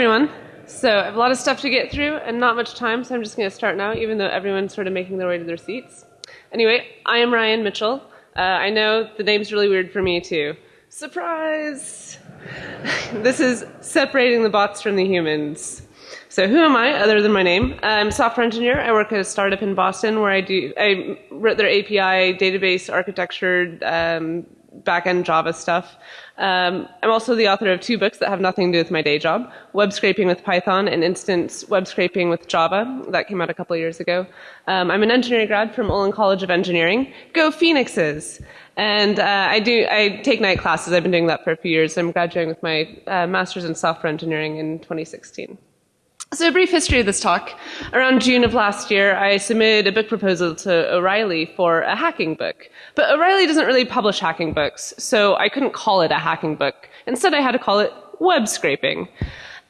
everyone. So I have a lot of stuff to get through and not much time, so I'm just going to start now, even though everyone's sort of making their way to their seats. Anyway, I am Ryan Mitchell. Uh, I know the name's really weird for me too. Surprise! this is separating the bots from the humans. So who am I other than my name? I'm a software engineer. I work at a startup in Boston where I do I wrote their API database architecture um, backend Java stuff. Um, I'm also the author of two books that have nothing to do with my day job, Web Scraping with Python and Instant Web Scraping with Java. That came out a couple years ago. Um, I'm an engineering grad from Olin College of Engineering. Go Phoenixes! And uh, I do I take night classes. I've been doing that for a few years. I'm graduating with my uh, master's in software engineering in 2016. So a brief history of this talk. Around June of last year, I submitted a book proposal to O'Reilly for a hacking book. But O'Reilly doesn't really publish hacking books, so I couldn't call it a hacking book. Instead, I had to call it web scraping.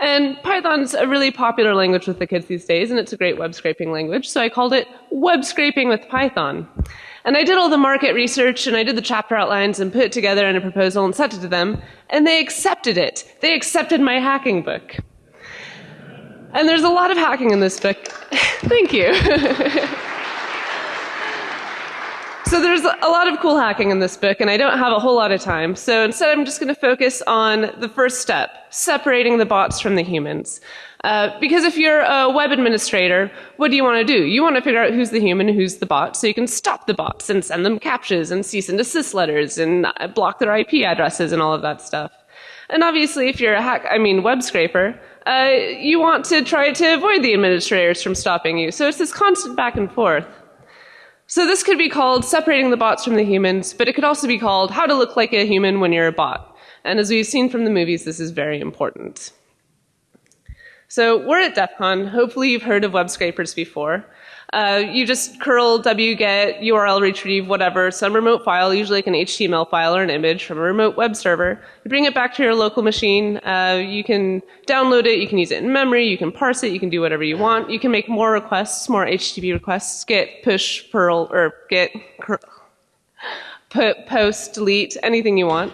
And Python's a really popular language with the kids these days, and it's a great web scraping language, so I called it Web Scraping with Python. And I did all the market research, and I did the chapter outlines, and put it together in a proposal and sent it to them, and they accepted it. They accepted my hacking book. And there's a lot of hacking in this book. Thank you. so there's a lot of cool hacking in this book, and I don't have a whole lot of time. So instead, I'm just going to focus on the first step, separating the bots from the humans. Uh, because if you're a web administrator, what do you want to do? You want to figure out who's the human who's the bot, so you can stop the bots and send them CAPTCHAs and cease and desist letters and block their IP addresses and all of that stuff. And obviously, if you're a hack, I mean, web scraper, uh, you want to try to avoid the administrators from stopping you. So it's this constant back and forth. So this could be called separating the bots from the humans, but it could also be called how to look like a human when you're a bot. And as we've seen from the movies, this is very important. So we're at DEF CON. Hopefully you've heard of web scrapers before. Uh, you just curl wget URL retrieve whatever some remote file, usually like an HTML file or an image from a remote web server. You bring it back to your local machine. Uh, you can download it. You can use it in memory. You can parse it. You can do whatever you want. You can make more requests, more HTTP requests, get push, curl, or get put, post, delete, anything you want.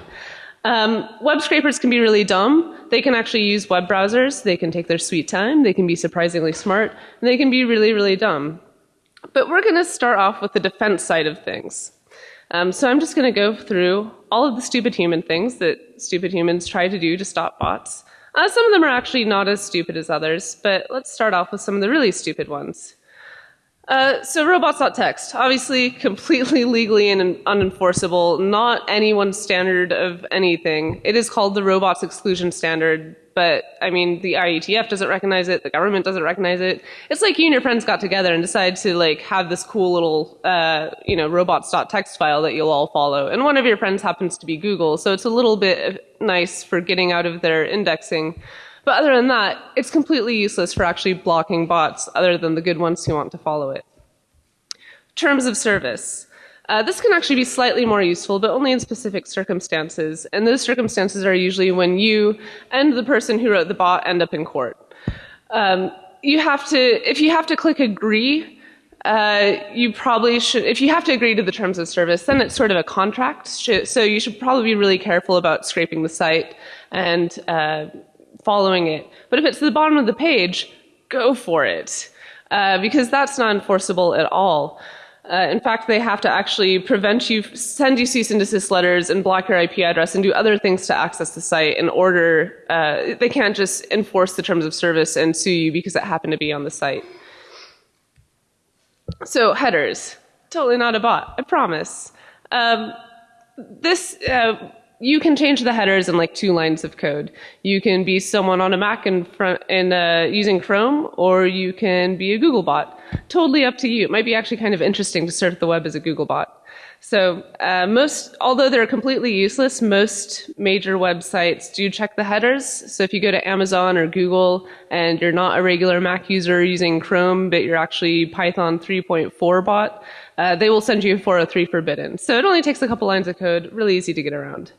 Um, web scrapers can be really dumb. They can actually use web browsers. They can take their sweet time. They can be surprisingly smart. And they can be really, really dumb. But we're going to start off with the defense side of things. Um, so I'm just going to go through all of the stupid human things that stupid humans try to do to stop bots. Uh, some of them are actually not as stupid as others, but let's start off with some of the really stupid ones. Uh, so robots.txt, obviously completely legally and unenforceable, not anyone's standard of anything. It is called the robots exclusion standard, but I mean, the IETF doesn't recognize it, the government doesn't recognize it. It's like you and your friends got together and decided to like have this cool little, uh, you know, robots.txt file that you'll all follow. And one of your friends happens to be Google, so it's a little bit nice for getting out of their indexing. But other than that, it's completely useless for actually blocking bots other than the good ones who want to follow it. Terms of service. Uh, this can actually be slightly more useful, but only in specific circumstances. And those circumstances are usually when you and the person who wrote the bot end up in court. Um, you have to, if you have to click agree, uh, you probably should, if you have to agree to the terms of service, then it's sort of a contract. So you should probably be really careful about scraping the site and uh, following it. But if it's the bottom of the page, go for it. Uh, because that's not enforceable at all. Uh, in fact, they have to actually prevent you, send you cease and desist letters and block your IP address and do other things to access the site in order, uh, they can't just enforce the terms of service and sue you because it happened to be on the site. So headers, totally not a bot, I promise. Um, this, uh, you can change the headers in like two lines of code. You can be someone on a Mac in front in uh, using Chrome, or you can be a Google bot. Totally up to you. It might be actually kind of interesting to surf the web as a Google bot. So uh, most, although they're completely useless, most major websites do check the headers. So if you go to Amazon or Google and you're not a regular Mac user using Chrome, but you're actually Python 3.4 bot, uh, they will send you 403 forbidden. So it only takes a couple lines of code, really easy to get around.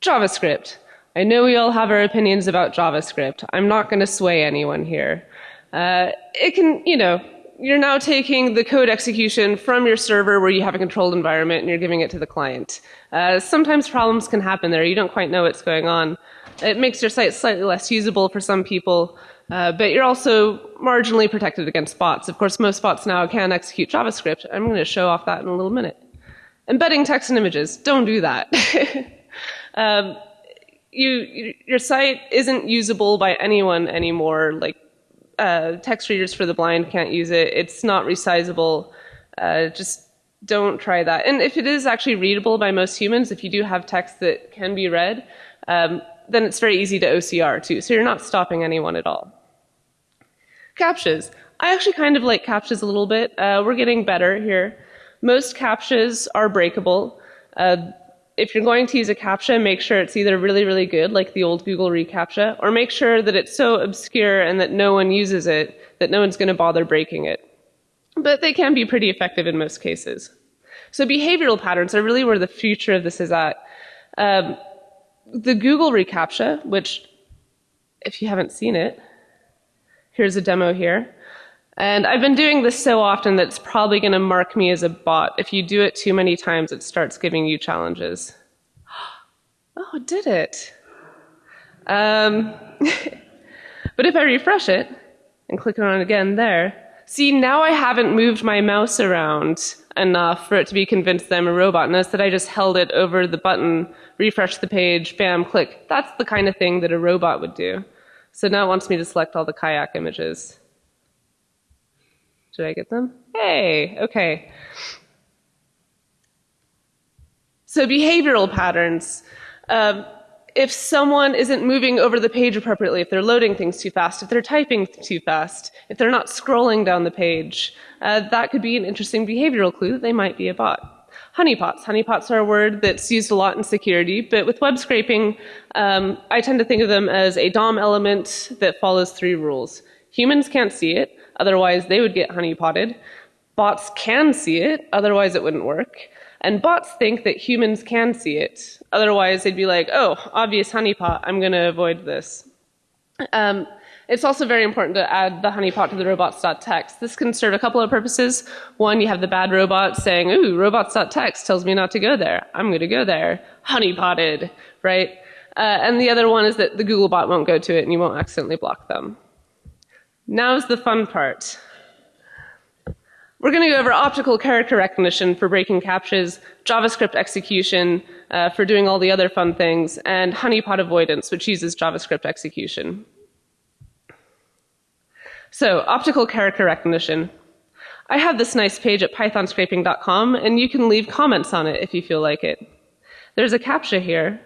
JavaScript. I know we all have our opinions about JavaScript. I'm not going to sway anyone here. Uh, it can, you know, you're now taking the code execution from your server where you have a controlled environment and you're giving it to the client. Uh, sometimes problems can happen there. You don't quite know what's going on. It makes your site slightly less usable for some people, uh, but you're also marginally protected against bots. Of course, most bots now can execute JavaScript. I'm going to show off that in a little minute. Embedding text and images, don't do that. um, you, your site isn't usable by anyone anymore. Like uh, text readers for the blind can't use it. It's not resizable. Uh, just don't try that. And if it is actually readable by most humans, if you do have text that can be read, um, then it's very easy to OCR too. So you're not stopping anyone at all. CAPTCHAs. I actually kind of like CAPTCHAs a little bit. Uh, we're getting better here. Most CAPTCHAs are breakable. Uh, if you're going to use a CAPTCHA, make sure it's either really, really good, like the old Google reCAPTCHA, or make sure that it's so obscure and that no one uses it that no one's going to bother breaking it. But they can be pretty effective in most cases. So behavioral patterns are really where the future of this is at. Um, the Google reCAPTCHA, which if you haven't seen it, here's a demo here. And I've been doing this so often that it's probably going to mark me as a bot. If you do it too many times, it starts giving you challenges. Oh, it did it. Um, but if I refresh it and click on it again there, see, now I haven't moved my mouse around enough for it to be convinced that I'm a robot. Notice that I just held it over the button, refresh the page, bam, click. That's the kind of thing that a robot would do. So now it wants me to select all the kayak images. Did I get them? Hey, okay. So behavioral patterns. Um, if someone isn't moving over the page appropriately, if they're loading things too fast, if they're typing too fast, if they're not scrolling down the page, uh, that could be an interesting behavioral clue that they might be a bot. Honeypots. Honeypots are a word that's used a lot in security, but with web scraping, um, I tend to think of them as a DOM element that follows three rules. Humans can't see it. Otherwise, they would get honeypotted. Bots can see it, otherwise it wouldn't work. And bots think that humans can see it. Otherwise, they'd be like, oh, obvious honeypot, I'm going to avoid this. Um, it's also very important to add the honeypot to the robots.txt. This can serve a couple of purposes. One, you have the bad robot saying, ooh, robots.txt tells me not to go there. I'm going to go there. Honeypotted, right? Uh, and the other one is that the Google bot won't go to it and you won't accidentally block them. Now's the fun part. We're going to go over optical character recognition for breaking CAPTCHAs, JavaScript execution uh, for doing all the other fun things, and honeypot avoidance, which uses JavaScript execution. So, optical character recognition. I have this nice page at pythonscraping.com, and you can leave comments on it if you feel like it. There's a CAPTCHA here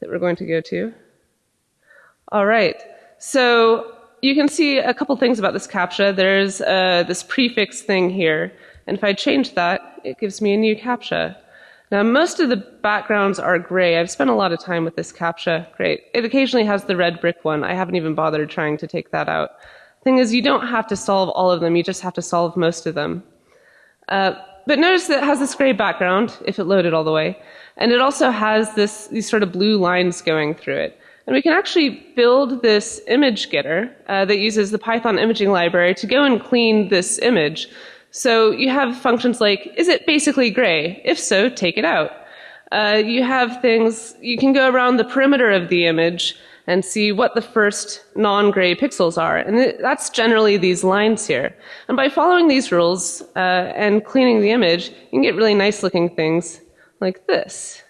that we're going to go to. All right. So you can see a couple things about this CAPTCHA. There's uh, this prefix thing here. And if I change that, it gives me a new CAPTCHA. Now, most of the backgrounds are gray. I've spent a lot of time with this CAPTCHA. Great. It occasionally has the red brick one. I haven't even bothered trying to take that out. Thing is, you don't have to solve all of them. You just have to solve most of them. Uh, but notice that it has this gray background, if it loaded all the way. And it also has this, these sort of blue lines going through it. And we can actually build this image getter uh, that uses the Python imaging library to go and clean this image. So you have functions like, is it basically gray? If so, take it out. Uh, you have things, you can go around the perimeter of the image and see what the first non-gray pixels are. And that's generally these lines here. And by following these rules uh, and cleaning the image, you can get really nice looking things like this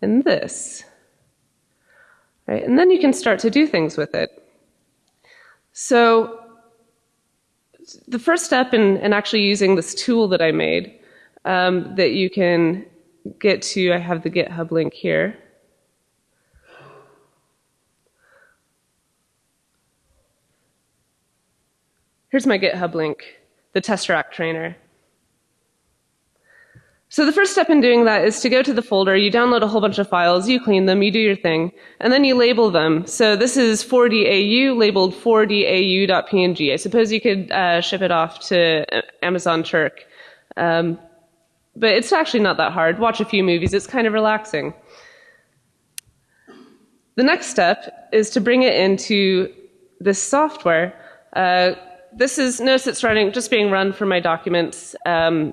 and this. Right? And then you can start to do things with it. So the first step in, in actually using this tool that I made um, that you can get to, I have the GitHub link here. Here's my GitHub link, the Tesseract trainer. So the first step in doing that is to go to the folder, you download a whole bunch of files, you clean them, you do your thing, and then you label them. So this is 4DAU labeled 4DAU.png. I suppose you could uh, ship it off to Amazon Turk. Um, but it's actually not that hard. Watch a few movies, it's kind of relaxing. The next step is to bring it into this software. Uh, this is, notice it's running, just being run for my documents. Um,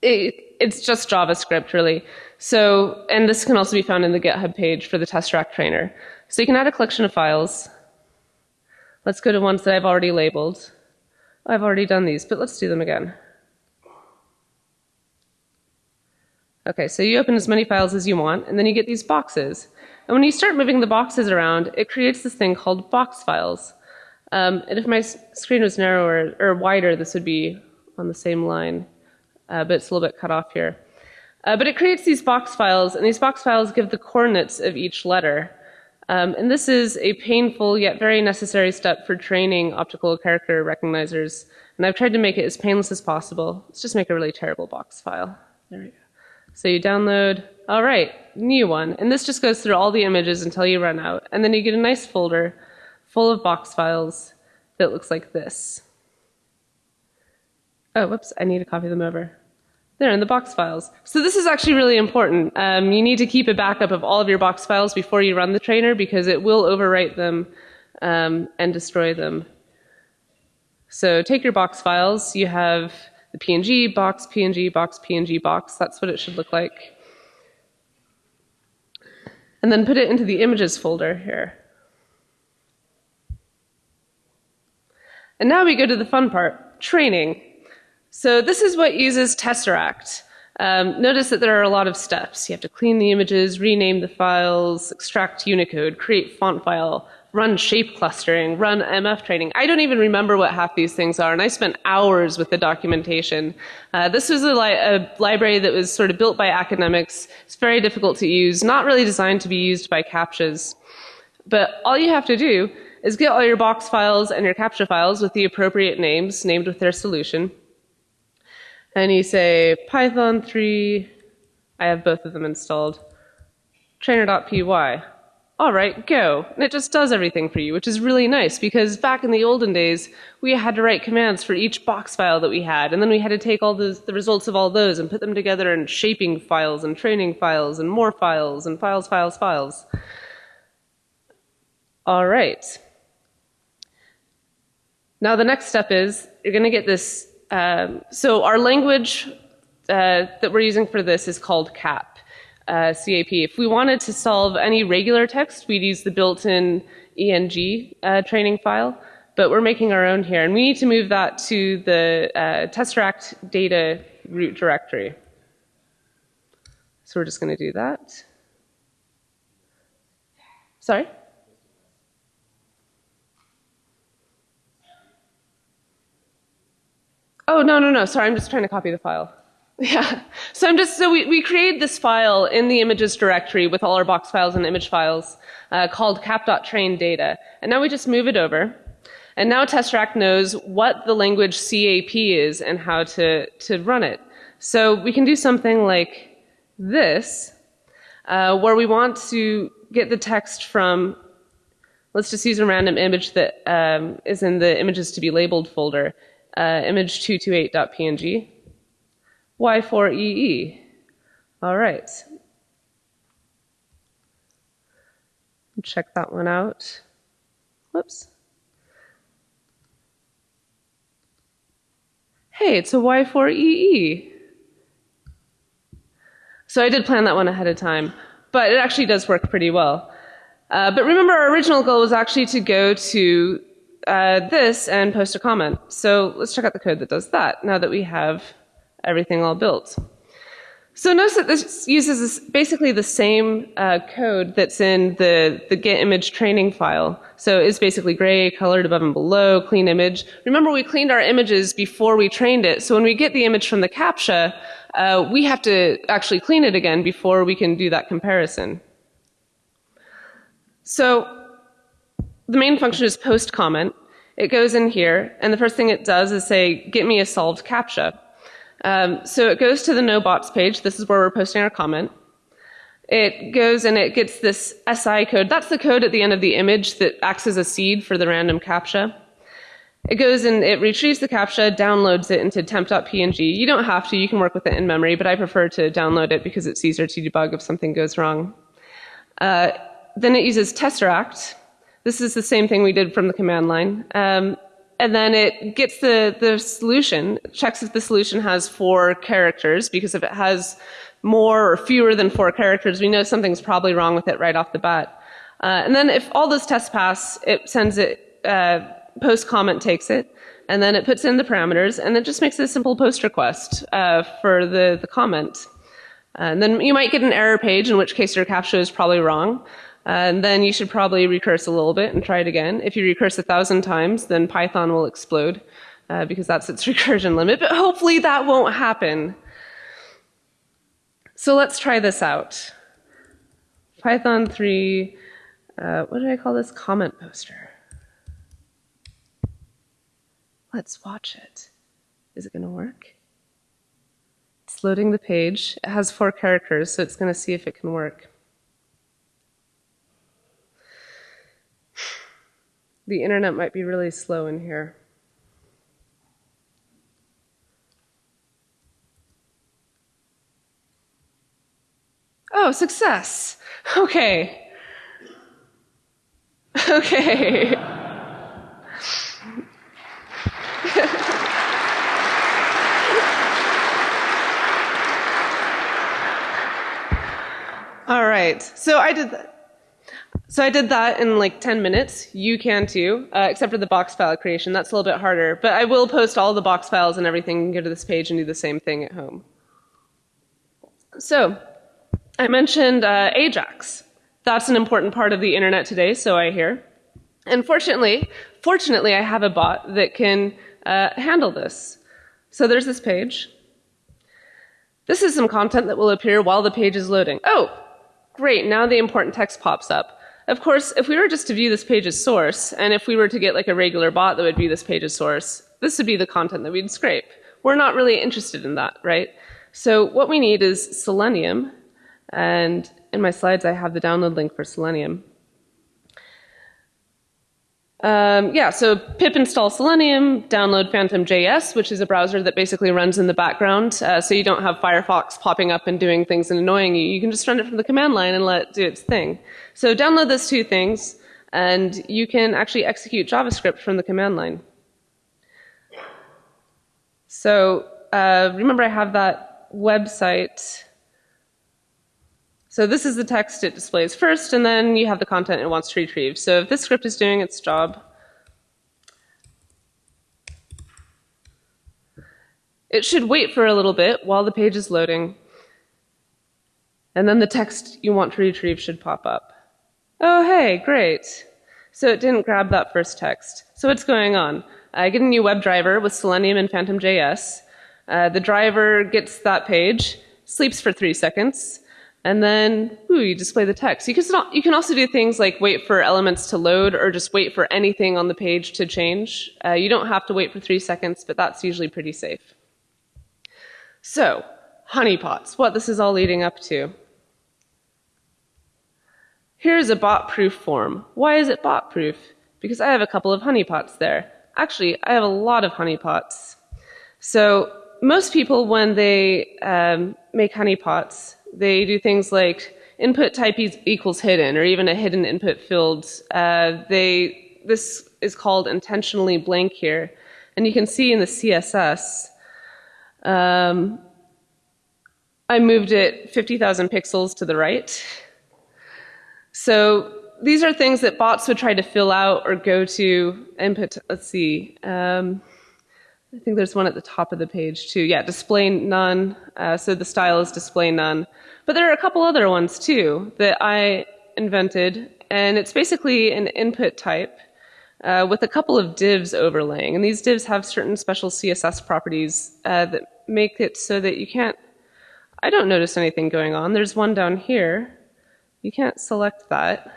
it, it's just JavaScript really. So, and this can also be found in the GitHub page for the Tesseract trainer. So you can add a collection of files. Let's go to ones that I've already labeled. I've already done these, but let's do them again. Okay, so you open as many files as you want, and then you get these boxes. And when you start moving the boxes around, it creates this thing called box files. Um, and if my screen was narrower or wider, this would be on the same line, but it's a little bit cut off here. Uh, but it creates these box files, and these box files give the coordinates of each letter. Um, and this is a painful yet very necessary step for training optical character recognizers. And I've tried to make it as painless as possible. Let's just make a really terrible box file. There we go. So you download, all right, new one. And this just goes through all the images until you run out. And then you get a nice folder full of box files that looks like this. Oh, whoops, I need to copy them over. They're in the box files. So this is actually really important. Um, you need to keep a backup of all of your box files before you run the trainer because it will overwrite them um, and destroy them. So take your box files. You have the PNG, box, PNG, box, PNG, box. That's what it should look like. And then put it into the images folder here. And now we go to the fun part, training. So this is what uses Tesseract. Um, notice that there are a lot of steps. You have to clean the images, rename the files, extract Unicode, create font file, run shape clustering, run MF training. I don't even remember what half these things are, and I spent hours with the documentation. Uh, this was a, li a, library that was sort of built by academics. It's very difficult to use, not really designed to be used by CAPTCHAs. But all you have to do is get all your box files and your CAPTCHA files with the appropriate names, named with their solution. And you say Python 3, I have both of them installed, trainer.py all right, go. And it just does everything for you, which is really nice because back in the olden days, we had to write commands for each box file that we had, and then we had to take all the, the results of all those and put them together in shaping files and training files and more files and files, files, files. All right. Now the next step is you're going to get this. Um, so our language uh, that we're using for this is called CAP uh, CAP. If we wanted to solve any regular text, we'd use the built-in ENG uh, training file, but we're making our own here, and we need to move that to the uh, Tesseract data root directory. So we're just going to do that. Sorry? Oh, no, no, no. Sorry, I'm just trying to copy the file. Yeah. So I'm just so we, we created this file in the images directory with all our box files and image files uh, called cap.train data. And now we just move it over. And now Tesseract knows what the language CAP is and how to, to run it. So we can do something like this, uh, where we want to get the text from, let's just use a random image that um, is in the images to be labeled folder, uh, image228.png. Y4EE. All right. Check that one out. Whoops. Hey, it's a Y4EE. So I did plan that one ahead of time, but it actually does work pretty well. Uh, but remember, our original goal was actually to go to uh, this and post a comment. So let's check out the code that does that now that we have everything all built. So notice that this uses basically the same uh, code that's in the, the Git image training file. So it's basically gray, colored above and below, clean image. Remember we cleaned our images before we trained it. So when we get the image from the CAPTCHA, uh, we have to actually clean it again before we can do that comparison. So the main function is post comment. It goes in here, and the first thing it does is say, get me a solved CAPTCHA. Um, so it goes to the no bots page. This is where we're posting our comment. It goes and it gets this SI code. That's the code at the end of the image that acts as a seed for the random CAPTCHA. It goes and it retrieves the CAPTCHA, downloads it into temp.png. You don't have to, you can work with it in memory, but I prefer to download it because it's easier to debug if something goes wrong. Uh, then it uses Tesseract. This is the same thing we did from the command line. Um, and then it gets the, the solution, checks if the solution has four characters, because if it has more or fewer than four characters, we know something's probably wrong with it right off the bat. Uh, and then if all those tests pass, it sends it, uh, post comment takes it, and then it puts in the parameters, and it just makes a simple post request uh, for the, the comment. And then you might get an error page, in which case your CAPTCHA is probably wrong. And then you should probably recurse a little bit and try it again. If you recurse a thousand times, then Python will explode uh, because that's its recursion limit. But hopefully that won't happen. So let's try this out. Python 3, uh, what did I call this? Comment poster. Let's watch it. Is it going to work? It's loading the page. It has four characters, so it's going to see if it can work. The internet might be really slow in here. Oh, success. Okay. Okay. All right. So I did that. So I did that in like 10 minutes. You can too, uh, except for the box file creation. That's a little bit harder. But I will post all the box files and everything and go to this page and do the same thing at home. So I mentioned uh, Ajax. That's an important part of the internet today, so I hear. And fortunately, fortunately, I have a bot that can uh, handle this. So there's this page. This is some content that will appear while the page is loading. Oh, great, now the important text pops up. Of course, if we were just to view this page as source, and if we were to get like a regular bot that would view this page as source, this would be the content that we'd scrape. We're not really interested in that, right? So what we need is Selenium, and in my slides I have the download link for Selenium. Um, yeah, so pip install Selenium, download Phantom.js, which is a browser that basically runs in the background, uh, so you don't have Firefox popping up and doing things and annoying you. You can just run it from the command line and let it do its thing. So download those two things, and you can actually execute JavaScript from the command line. So uh, remember I have that website so this is the text it displays first, and then you have the content it wants to retrieve. So if this script is doing its job, it should wait for a little bit while the page is loading, and then the text you want to retrieve should pop up. Oh, hey, great. So it didn't grab that first text. So what's going on? I get a new WebDriver with Selenium and Phantom.js. Uh, the driver gets that page, sleeps for three seconds, and then ooh, you display the text. You can, you can also do things like wait for elements to load or just wait for anything on the page to change. Uh, you don't have to wait for three seconds, but that's usually pretty safe. So, honeypots, what this is all leading up to. Here's a bot-proof form. Why is it bot-proof? Because I have a couple of honeypots there. Actually, I have a lot of honeypots. So most people, when they um, make honeypots, they do things like input type equals hidden, or even a hidden input field. Uh, they this is called intentionally blank here, and you can see in the CSS. Um, I moved it 50,000 pixels to the right. So these are things that bots would try to fill out or go to input. Let's see. Um, I think there's one at the top of the page too. Yeah, display none. Uh, so the style is display none. But there are a couple other ones too that I invented, and it's basically an input type uh, with a couple of divs overlaying. And these divs have certain special CSS properties uh, that make it so that you can't, I don't notice anything going on. There's one down here. You can't select that.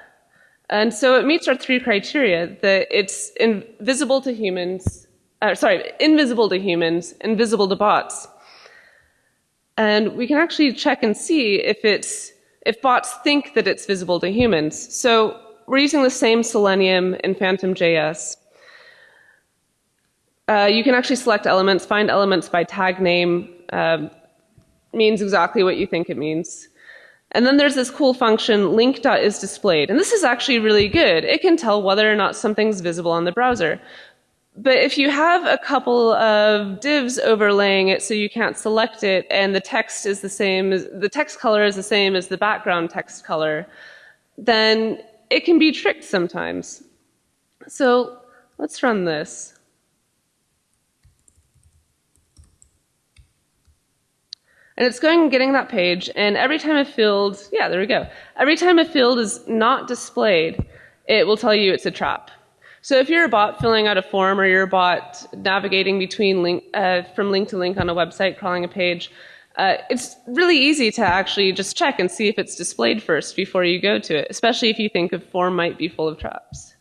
And so it meets our three criteria that it's invisible to humans, uh, sorry, invisible to humans, invisible to bots. And we can actually check and see if it's if bots think that it's visible to humans. So we're using the same Selenium in Phantom.js. Uh, you can actually select elements, find elements by tag name, uh, means exactly what you think it means. And then there's this cool function, link.isDisplayed. And this is actually really good. It can tell whether or not something's visible on the browser. But if you have a couple of divs overlaying it so you can't select it and the text is the same as the text color is the same as the background text color, then it can be tricked sometimes. So let's run this. And it's going and getting that page, and every time a field, yeah, there we go. Every time a field is not displayed, it will tell you it's a trap. So if you're a bot filling out a form or you're a bot navigating between link, uh, from link to link on a website, crawling a page, uh, it's really easy to actually just check and see if it's displayed first before you go to it, especially if you think a form might be full of traps.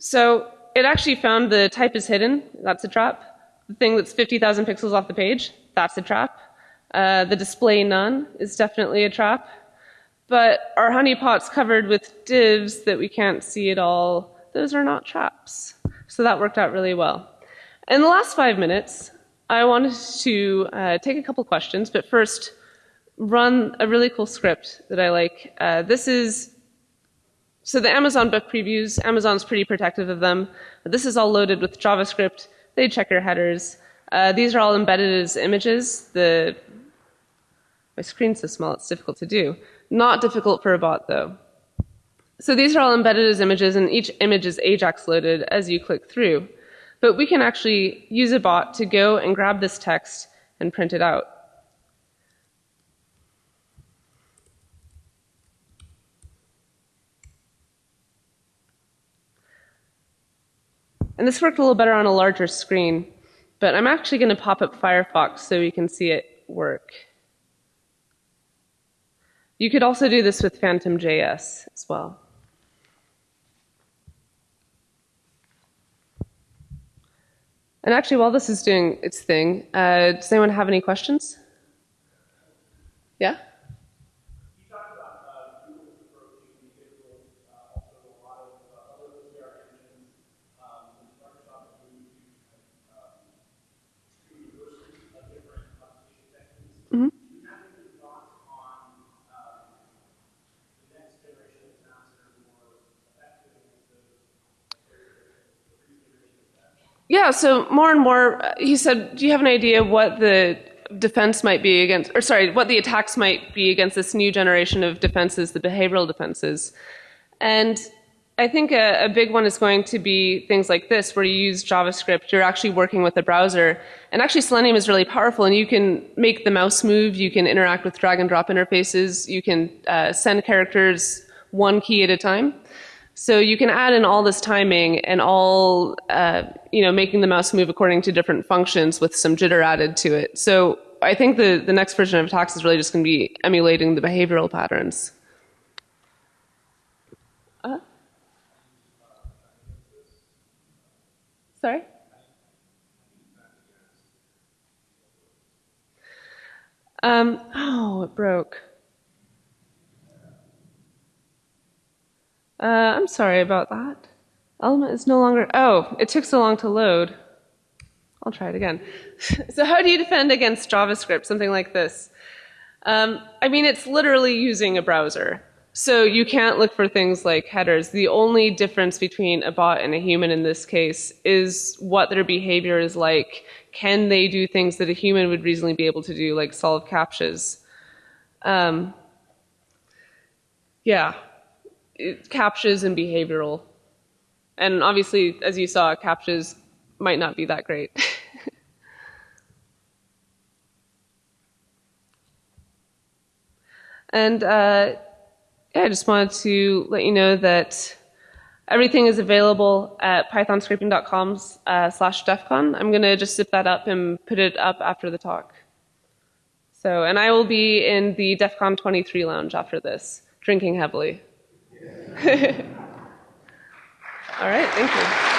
So it actually found the type is hidden, that's a trap. The thing that's 50,000 pixels off the page, that's a trap. Uh, the display none is definitely a trap. But our honeypots covered with divs that we can't see at all, those are not traps. So that worked out really well. In the last five minutes, I wanted to uh, take a couple questions, but first run a really cool script that I like. Uh, this is so the Amazon book previews, Amazon's pretty protective of them. This is all loaded with JavaScript. They check your headers. Uh, these are all embedded as images. The my screen's so small it's difficult to do. Not difficult for a bot though. So these are all embedded as images, and each image is Ajax loaded as you click through. But we can actually use a bot to go and grab this text and print it out. And this worked a little better on a larger screen, but I'm actually going to pop up Firefox so we can see it work. You could also do this with Phantom.js as well. And actually, while this is doing its thing, uh, does anyone have any questions? Yeah? Yeah, so more and more, he said, do you have an idea what the defense might be against, or sorry, what the attacks might be against this new generation of defenses, the behavioral defenses? And I think a, a, big one is going to be things like this, where you use JavaScript, you're actually working with a browser. And actually Selenium is really powerful, and you can make the mouse move, you can interact with drag and drop interfaces, you can uh, send characters one key at a time. So you can add in all this timing and all, uh, you know, making the mouse move according to different functions with some jitter added to it. So I think the, the next version of attacks is really just going to be emulating the behavioral patterns. Uh, sorry? Um, oh, it broke. Uh, I'm sorry about that. Element is no longer, oh, it took so long to load. I'll try it again. so how do you defend against JavaScript, something like this? Um, I mean, it's literally using a browser. So you can't look for things like headers. The only difference between a bot and a human in this case is what their behavior is like. Can they do things that a human would reasonably be able to do, like solve CAPTCHAs? Um, yeah, CAPTCHAs and behavioral. And obviously, as you saw, CAPTCHAs might not be that great. and uh, yeah, I just wanted to let you know that everything is available at pythonscraping.com uh, slash defcon. I'm going to just zip that up and put it up after the talk. So, and I will be in the DEF CON 23 lounge after this, drinking heavily. All right, thank you.